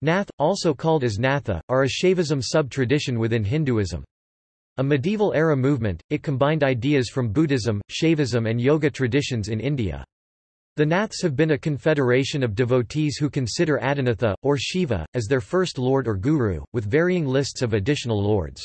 Nath, also called as Natha, are a Shaivism sub-tradition within Hinduism. A medieval-era movement, it combined ideas from Buddhism, Shaivism and Yoga traditions in India. The Naths have been a confederation of devotees who consider Adinatha, or Shiva, as their first lord or guru, with varying lists of additional lords.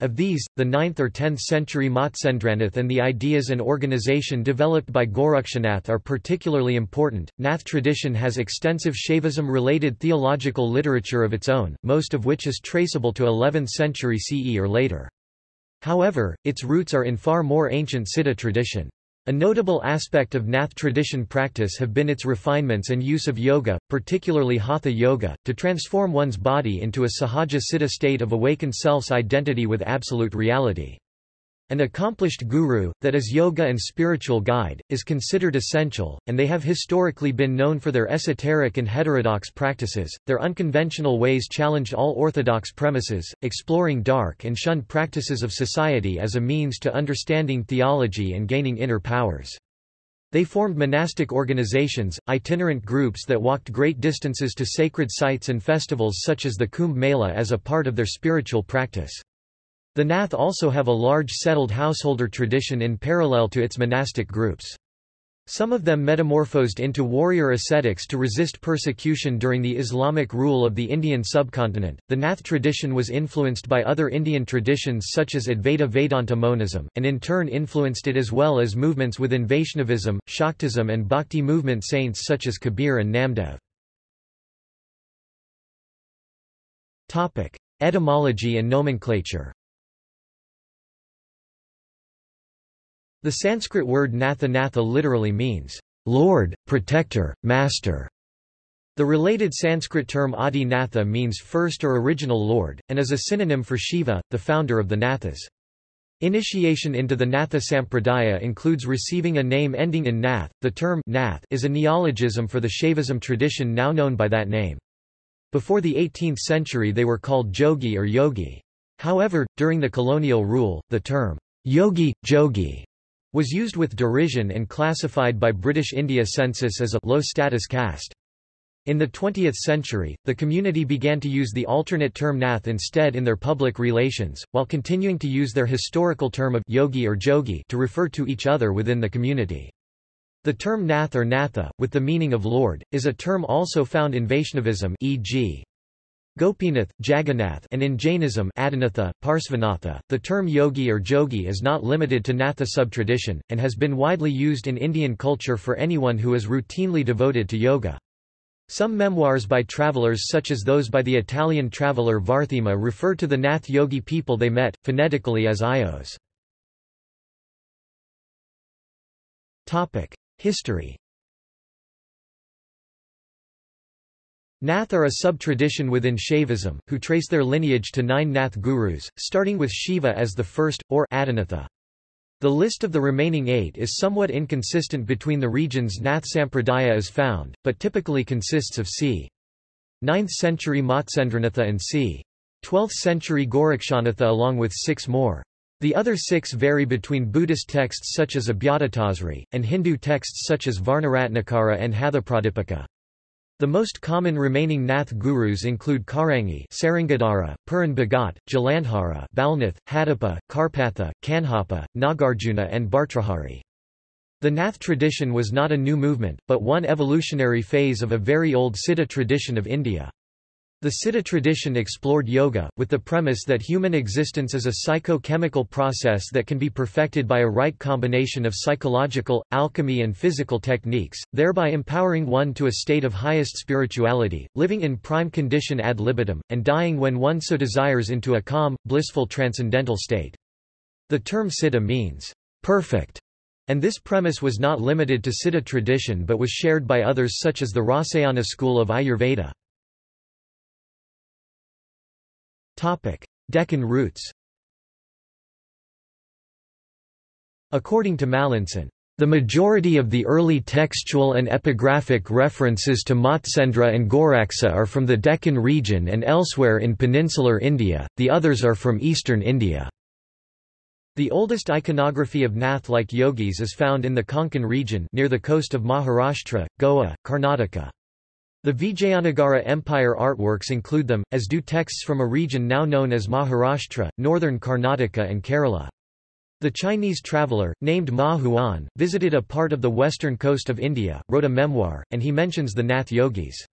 Of these, the 9th or 10th century Matsyendranath and the ideas and organization developed by Gorakshanath are particularly important. Nath tradition has extensive Shaivism related theological literature of its own, most of which is traceable to 11th century CE or later. However, its roots are in far more ancient Siddha tradition. A notable aspect of Nath tradition practice have been its refinements and use of yoga, particularly Hatha yoga, to transform one's body into a sahaja siddha state of awakened self's identity with absolute reality. An accomplished guru, that is yoga and spiritual guide, is considered essential, and they have historically been known for their esoteric and heterodox practices. Their unconventional ways challenged all orthodox premises, exploring dark and shunned practices of society as a means to understanding theology and gaining inner powers. They formed monastic organizations, itinerant groups that walked great distances to sacred sites and festivals such as the Kumbh Mela as a part of their spiritual practice. The Nath also have a large settled householder tradition in parallel to its monastic groups. Some of them metamorphosed into warrior ascetics to resist persecution during the Islamic rule of the Indian subcontinent. The Nath tradition was influenced by other Indian traditions such as Advaita Vedanta monism, and in turn influenced it as well as movements within Vaishnavism, Shaktism, and Bhakti movement saints such as Kabir and Namdev. Etymology and nomenclature. The Sanskrit word natha natha literally means, Lord, Protector, Master. The related Sanskrit term Adi Natha means first or original Lord, and is a synonym for Shiva, the founder of the Nathas. Initiation into the Natha Sampradaya includes receiving a name ending in Nath. The term Nath is a neologism for the Shaivism tradition now known by that name. Before the 18th century they were called Jogi or Yogi. However, during the colonial rule, the term Yogi, Jogi was used with derision and classified by British India census as a low-status caste. In the 20th century, the community began to use the alternate term nath instead in their public relations, while continuing to use their historical term of yogi or jogi to refer to each other within the community. The term nath or natha, with the meaning of lord, is a term also found in Vaishnavism e.g. Gopinath, Jagannath and in Jainism Adinatha, Parsvanatha, the term yogi or jogi is not limited to Natha sub-tradition, and has been widely used in Indian culture for anyone who is routinely devoted to yoga. Some memoirs by travelers such as those by the Italian traveller Varthema refer to the Nath yogi people they met, phonetically as Ios. History Nath are a sub-tradition within Shaivism, who trace their lineage to nine Nath gurus, starting with Shiva as the first, or Adinatha. The list of the remaining eight is somewhat inconsistent between the regions Nath Sampradaya is found, but typically consists of c. 9th century Matsyendranath and c. 12th century Gorakshanatha along with six more. The other six vary between Buddhist texts such as Abhyadatasri, and Hindu texts such as Varnaratnakara and Hathapradipika. The most common remaining Nath gurus include Karangi Sarangadhara, Puran Bhagat, Jalandhara Balnath, Hadappa, Karpatha, Kanhapa, Nagarjuna and Bhartrahari. The Nath tradition was not a new movement, but one evolutionary phase of a very old Siddha tradition of India. The Siddha tradition explored yoga, with the premise that human existence is a psycho-chemical process that can be perfected by a right combination of psychological, alchemy and physical techniques, thereby empowering one to a state of highest spirituality, living in prime condition ad libitum, and dying when one so desires into a calm, blissful transcendental state. The term siddha means, perfect, and this premise was not limited to Siddha tradition but was shared by others such as the Rasayana school of Ayurveda. Deccan roots According to Mallinson, the majority of the early textual and epigraphic references to Matsyendra and Goraksa are from the Deccan region and elsewhere in peninsular India, the others are from eastern India. The oldest iconography of Nath-like yogis is found in the Konkan region near the coast of Maharashtra, Goa, Karnataka. The Vijayanagara Empire artworks include them, as do texts from a region now known as Maharashtra, northern Karnataka and Kerala. The Chinese traveller, named Ma Huan, visited a part of the western coast of India, wrote a memoir, and he mentions the Nath yogis.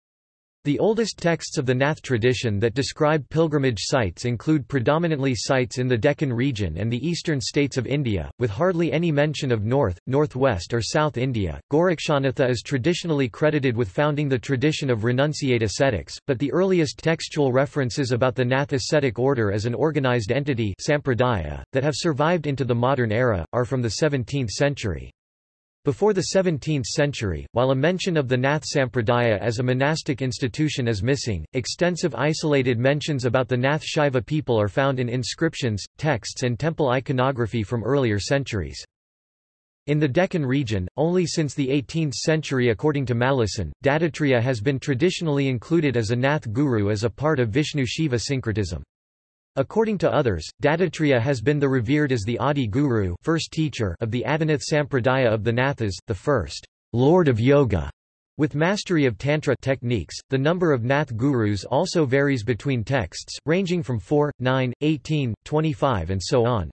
The oldest texts of the Nath tradition that describe pilgrimage sites include predominantly sites in the Deccan region and the eastern states of India, with hardly any mention of north, northwest or south India. Gorakshanatha is traditionally credited with founding the tradition of renunciate ascetics, but the earliest textual references about the Nath ascetic order as an organized entity sampradaya, that have survived into the modern era, are from the 17th century. Before the 17th century, while a mention of the Nath Sampradaya as a monastic institution is missing, extensive isolated mentions about the Nath Shaiva people are found in inscriptions, texts and temple iconography from earlier centuries. In the Deccan region, only since the 18th century according to Mallinson, Dattatreya has been traditionally included as a Nath guru as a part of Vishnu-Shiva syncretism. According to others, Dattatreya has been the revered as the Adi Guru first teacher of the Adinath Sampradaya of the Nathas, the first Lord of Yoga. With mastery of Tantra techniques, the number of Nath gurus also varies between texts, ranging from 4, 9, 18, 25 and so on.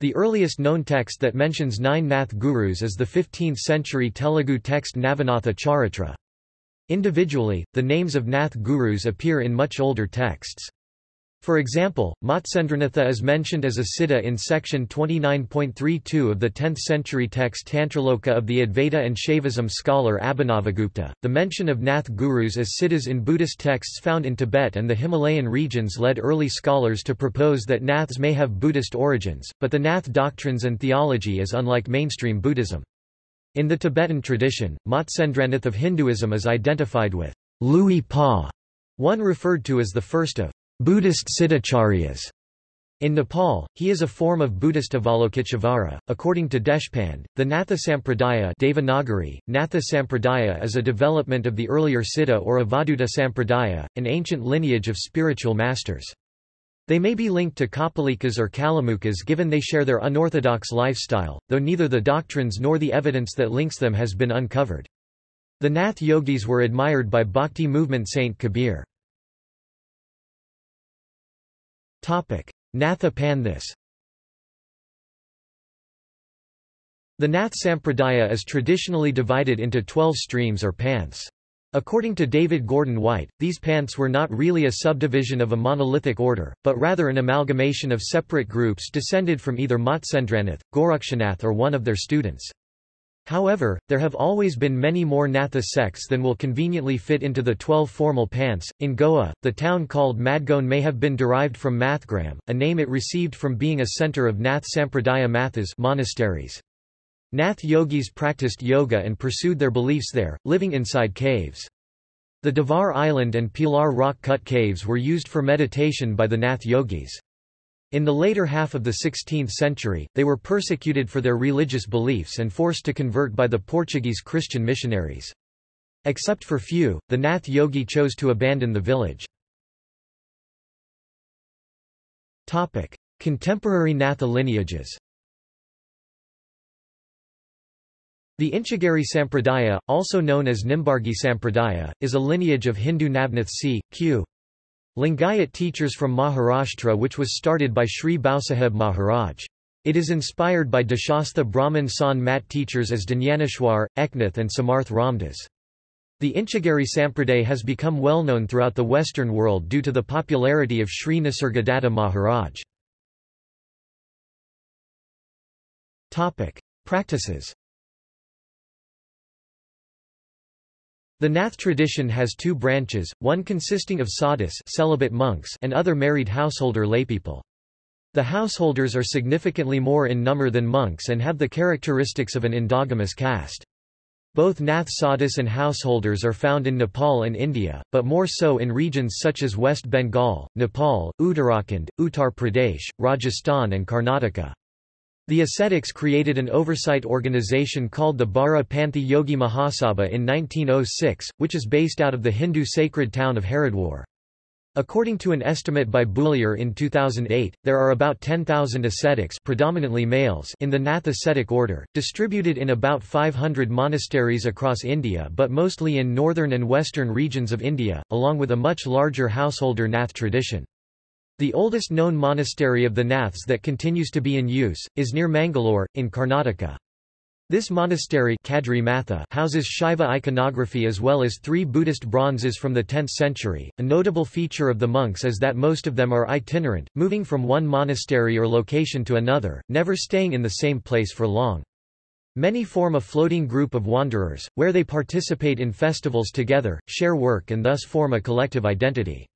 The earliest known text that mentions nine Nath gurus is the 15th-century Telugu text Navanatha Charitra. Individually, the names of Nath gurus appear in much older texts. For example, Matsendranatha is mentioned as a siddha in section 29.32 of the 10th century text Tantraloka of the Advaita and Shaivism scholar Abhinavagupta. The mention of Nath gurus as siddhas in Buddhist texts found in Tibet and the Himalayan regions led early scholars to propose that Naths may have Buddhist origins, but the Nath doctrines and theology is unlike mainstream Buddhism. In the Tibetan tradition, Matsendranath of Hinduism is identified with Luipa, one referred to as the first of Buddhist Siddhacharyas. In Nepal, he is a form of Buddhist Avalokiteshvara. According to Deshpande, the Natha Sampradaya Devanagari, Natha Sampradaya is a development of the earlier Siddha or Avadhuta Sampradaya, an ancient lineage of spiritual masters. They may be linked to Kapalikas or Kalamukhas given they share their unorthodox lifestyle, though neither the doctrines nor the evidence that links them has been uncovered. The Nath yogis were admired by Bhakti movement Saint Kabir. Natha Panthas The Nath Sampradaya is traditionally divided into twelve streams or panths. According to David Gordon White, these panths were not really a subdivision of a monolithic order, but rather an amalgamation of separate groups descended from either Matsendranath, Gorakshanath or one of their students. However, there have always been many more Natha sects than will conveniently fit into the twelve formal panths. In Goa, the town called Madgaon may have been derived from Mathgram, a name it received from being a center of Nath Sampradaya Mathas monasteries. Nath yogis practiced yoga and pursued their beliefs there, living inside caves. The Divar Island and Pilar rock-cut caves were used for meditation by the Nath yogis. In the later half of the 16th century, they were persecuted for their religious beliefs and forced to convert by the Portuguese Christian missionaries. Except for few, the Nath yogi chose to abandon the village. Topic. Contemporary Natha lineages The Inchegeri Sampradaya, also known as Nimbargi Sampradaya, is a lineage of Hindu Navnath c. q. Lingayat teachers from Maharashtra which was started by Sri Bhausaheb Maharaj. It is inspired by Deshastha Brahmin Sant Mat teachers as Dnyaneshwar, Eknath and Samarth Ramdas. The Inchegeri Sampraday has become well known throughout the Western world due to the popularity of Sri Nisargadatta Maharaj. Practices The Nath tradition has two branches, one consisting of sadhus celibate monks and other married householder laypeople. The householders are significantly more in number than monks and have the characteristics of an endogamous caste. Both Nath sadhus and householders are found in Nepal and India, but more so in regions such as West Bengal, Nepal, Uttarakhand, Uttar Pradesh, Rajasthan and Karnataka. The ascetics created an oversight organization called the Bara Panthi Yogi Mahasabha in 1906, which is based out of the Hindu sacred town of Haridwar. According to an estimate by Bouillier in 2008, there are about 10,000 ascetics predominantly males in the Nath ascetic order, distributed in about 500 monasteries across India but mostly in northern and western regions of India, along with a much larger householder Nath tradition. The oldest known monastery of the Naths that continues to be in use, is near Mangalore, in Karnataka. This monastery houses Shiva iconography as well as three Buddhist bronzes from the 10th century. A notable feature of the monks is that most of them are itinerant, moving from one monastery or location to another, never staying in the same place for long. Many form a floating group of wanderers, where they participate in festivals together, share work and thus form a collective identity.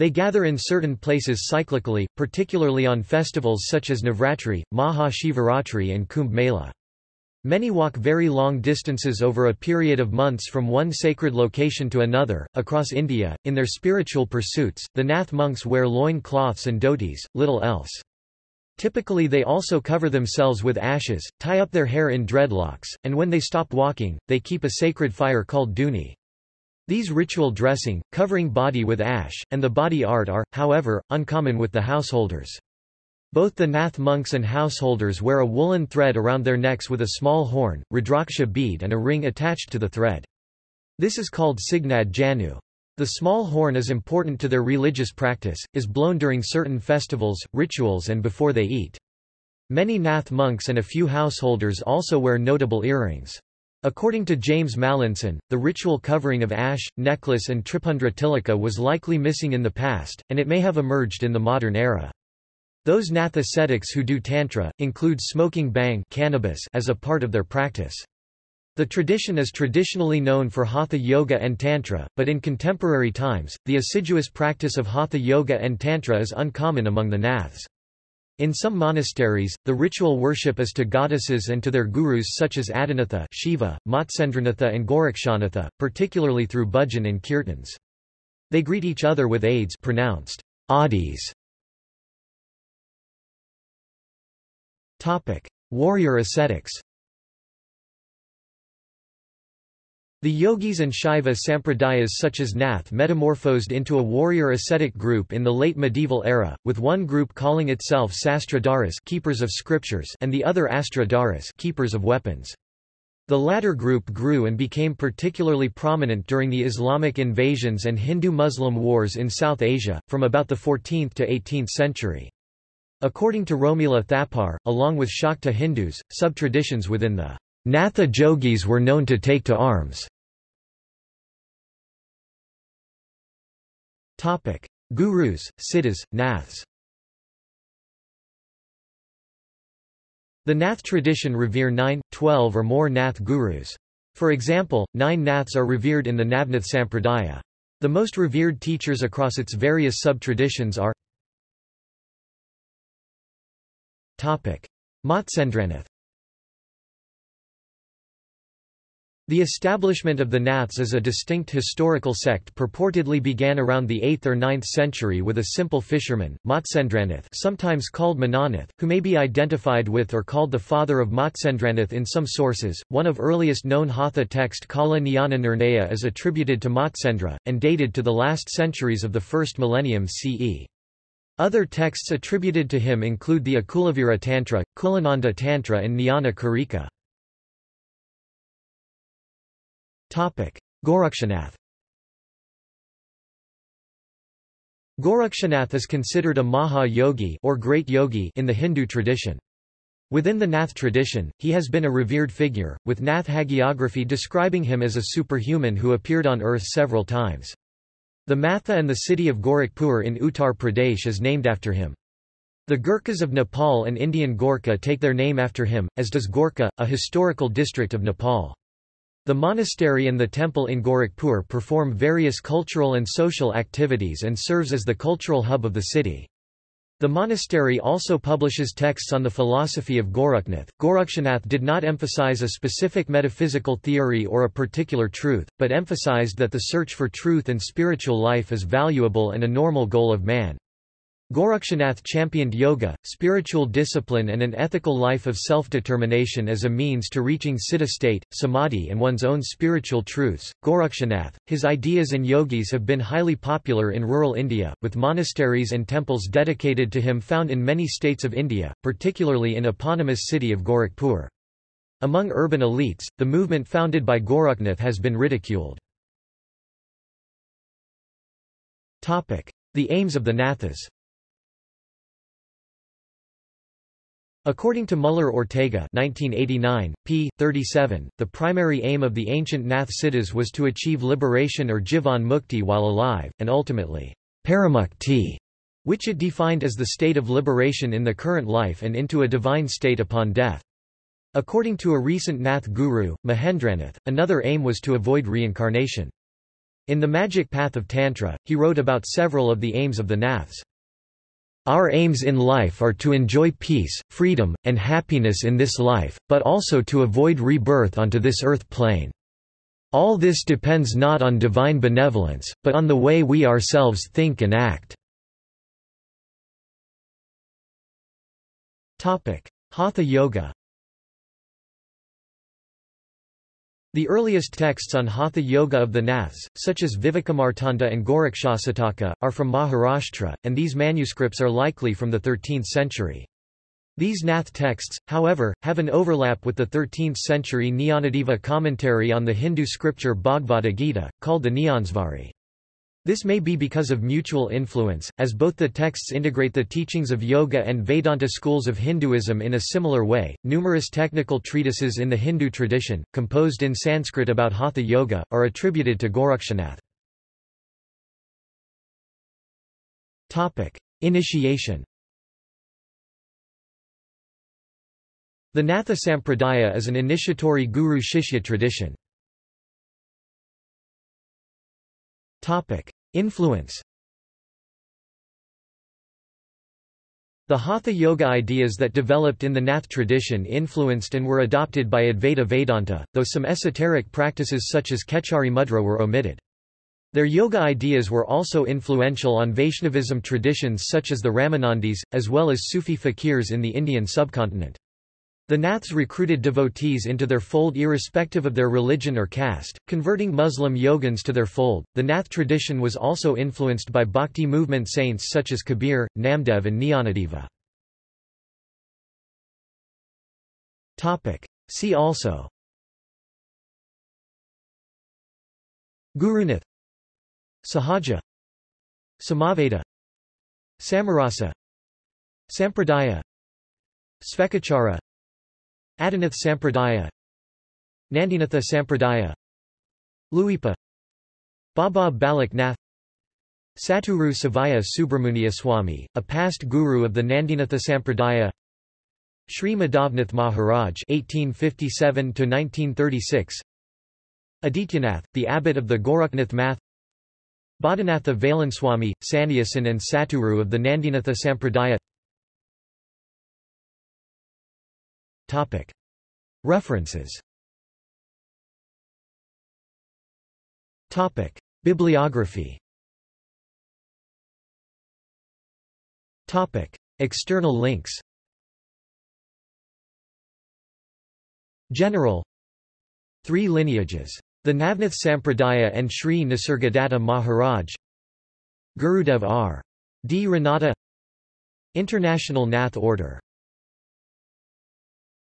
They gather in certain places cyclically, particularly on festivals such as Navratri, Maha Shivaratri and Kumbh Mela. Many walk very long distances over a period of months from one sacred location to another, across India. In their spiritual pursuits, the Nath monks wear loin cloths and dhotis, little else. Typically they also cover themselves with ashes, tie up their hair in dreadlocks, and when they stop walking, they keep a sacred fire called dhuni. These ritual dressing, covering body with ash, and the body art are, however, uncommon with the householders. Both the Nath monks and householders wear a woolen thread around their necks with a small horn, rudraksha bead and a ring attached to the thread. This is called signad janu. The small horn is important to their religious practice, is blown during certain festivals, rituals and before they eat. Many Nath monks and a few householders also wear notable earrings. According to James Mallinson, the ritual covering of ash, necklace and tripundra tilaka was likely missing in the past, and it may have emerged in the modern era. Those Nath ascetics who do Tantra, include smoking bhang cannabis as a part of their practice. The tradition is traditionally known for Hatha Yoga and Tantra, but in contemporary times, the assiduous practice of Hatha Yoga and Tantra is uncommon among the Naths. In some monasteries, the ritual worship is to goddesses and to their gurus such as Adinatha Shiva, Matsendranatha and Gorakshanatha, particularly through bhajan and kirtans. They greet each other with aids pronounced adis Topic: Warrior ascetics. The yogis and Shaiva sampradayas such as Nath metamorphosed into a warrior ascetic group in the late medieval era, with one group calling itself Sastradharas keepers of scriptures and the other Astradharas keepers of weapons. The latter group grew and became particularly prominent during the Islamic invasions and Hindu-Muslim wars in South Asia, from about the 14th to 18th century. According to Romila Thapar, along with Shakta Hindus, sub-traditions within the Natha Jogis were known to take to arms. Gurus, Siddhas, Naths The Nath tradition revere nine, twelve or more Nath gurus. For example, nine Naths are revered in the Navnath Sampradaya. The most revered teachers across its various sub-traditions are Matsyendranath The establishment of the Naths as a distinct historical sect purportedly began around the 8th or 9th century with a simple fisherman, Matsyendranath sometimes called Minanath, who may be identified with or called the father of Matsyendranath in some sources. One of earliest known Hatha text Kala Jnana Nirnaya is attributed to Matsendra, and dated to the last centuries of the first millennium CE. Other texts attributed to him include the Akulavira Tantra, Kulananda Tantra and Jnana Karika. Gorakshanath Gorakshanath is considered a Maha Yogi or great yogi in the Hindu tradition. Within the Nath tradition, he has been a revered figure, with Nath hagiography describing him as a superhuman who appeared on earth several times. The Matha and the city of Gorakhpur in Uttar Pradesh is named after him. The Gurkhas of Nepal and Indian Gorkha take their name after him, as does Gorkha, a historical district of Nepal. The monastery and the temple in Gorakhpur perform various cultural and social activities and serves as the cultural hub of the city. The monastery also publishes texts on the philosophy of Gorakhnath. Gorakshanath did not emphasize a specific metaphysical theory or a particular truth, but emphasized that the search for truth and spiritual life is valuable and a normal goal of man. Gorakshanath championed yoga, spiritual discipline and an ethical life of self-determination as a means to reaching siddha state, samadhi and one's own spiritual truths. Gorakshanath, his ideas and yogis have been highly popular in rural India, with monasteries and temples dedicated to him found in many states of India, particularly in the eponymous city of Gorakhpur. Among urban elites, the movement founded by Gorakhnath has been ridiculed. The aims of the Nathas According to Muller-Ortega 1989, p. 37, the primary aim of the ancient Nath Siddhas was to achieve liberation or jivan mukti while alive, and ultimately, paramukti, which it defined as the state of liberation in the current life and into a divine state upon death. According to a recent Nath guru, Mahendranath, another aim was to avoid reincarnation. In The Magic Path of Tantra, he wrote about several of the aims of the Naths. Our aims in life are to enjoy peace, freedom, and happiness in this life, but also to avoid rebirth onto this earth plane. All this depends not on divine benevolence, but on the way we ourselves think and act. Hatha Yoga The earliest texts on Hatha Yoga of the Naths, such as Vivekamartanda and Gorakshasataka, are from Maharashtra, and these manuscripts are likely from the 13th century. These Nath texts, however, have an overlap with the 13th-century Jnanadeva commentary on the Hindu scripture Bhagavad Gita, called the Jnanesvari. This may be because of mutual influence, as both the texts integrate the teachings of Yoga and Vedanta schools of Hinduism in a similar way. Numerous technical treatises in the Hindu tradition, composed in Sanskrit about Hatha Yoga, are attributed to Gorakshanath. Topic: Initiation. The Natha Sampradaya is an initiatory guru-shishya tradition. Topic: Influence. The Hatha Yoga ideas that developed in the Nath tradition influenced and were adopted by Advaita Vedanta, though some esoteric practices such as Kechari Mudra were omitted. Their yoga ideas were also influential on Vaishnavism traditions such as the Ramanandis, as well as Sufi fakirs in the Indian subcontinent. The Naths recruited devotees into their fold irrespective of their religion or caste, converting Muslim yogins to their fold. The Nath tradition was also influenced by bhakti movement saints such as Kabir, Namdev, and Jnanadeva. Topic. See also. Gurunath. Sahaja. Samaveda. Samarasa. Sampradaya. Svecchachara Adinath Sampradaya. Nandinatha Sampradaya. Luipa. Baba Balak Nath Satguru Sivaya Subramuniya Swami, a past guru of the Nandinatha Sampradaya. Sri Madhavnath Maharaj (1857–1936), Adityanath, the abbot of the Gorakhnath Math, Bodhinatha Veylanswami, Sannyasin and Satguru of the Nandinatha Sampradaya. References. Bibliography. External links. General. Three lineages. The Navnath Sampradaya and Sri Nisargadatta Maharaj. Gurudev R. D. Ranade. International Nath Order